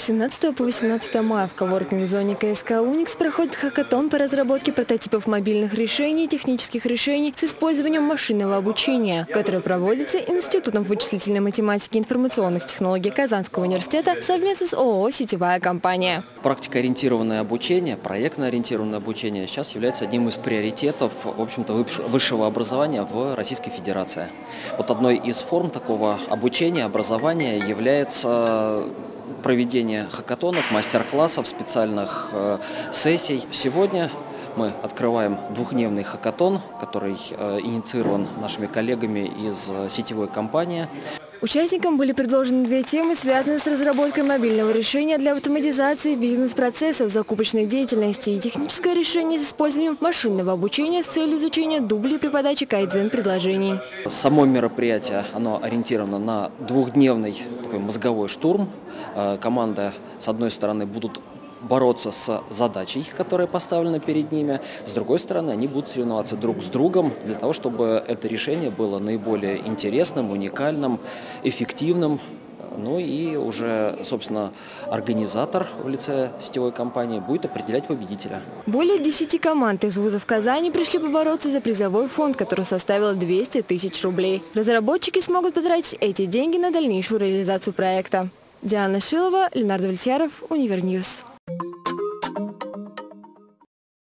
С 17 по 18 мая в коворкинг-зоне КСК «Уникс» проходит хакатон по разработке прототипов мобильных решений и технических решений с использованием машинного обучения, который проводится Институтом вычислительной математики и информационных технологий Казанского университета совместно с ООО «Сетевая компания». Практикоориентированное обучение, проектно-ориентированное обучение сейчас является одним из приоритетов в общем-то, высшего образования в Российской Федерации. Вот одной из форм такого обучения, образования является проведение хакатонов, мастер-классов, специальных э, сессий. Сегодня мы открываем двухдневный хакатон, который э, инициирован нашими коллегами из э, сетевой компании. Участникам были предложены две темы, связанные с разработкой мобильного решения для автоматизации бизнес-процессов закупочной деятельности и техническое решение с использованием машинного обучения с целью изучения дублей при подаче кайдзен-предложений. Само мероприятие оно ориентировано на двухдневный такой мозговой штурм. Э, команда, с одной стороны, будут бороться с задачей, которая поставлена перед ними. С другой стороны, они будут соревноваться друг с другом для того, чтобы это решение было наиболее интересным, уникальным, эффективным. Ну и уже, собственно, организатор в лице сетевой компании будет определять победителя. Более 10 команд из вузов Казани пришли побороться за призовой фонд, который составил 200 тысяч рублей. Разработчики смогут потратить эти деньги на дальнейшую реализацию проекта. Диана Шилова, Ленардо Вальсяров, Универньюз.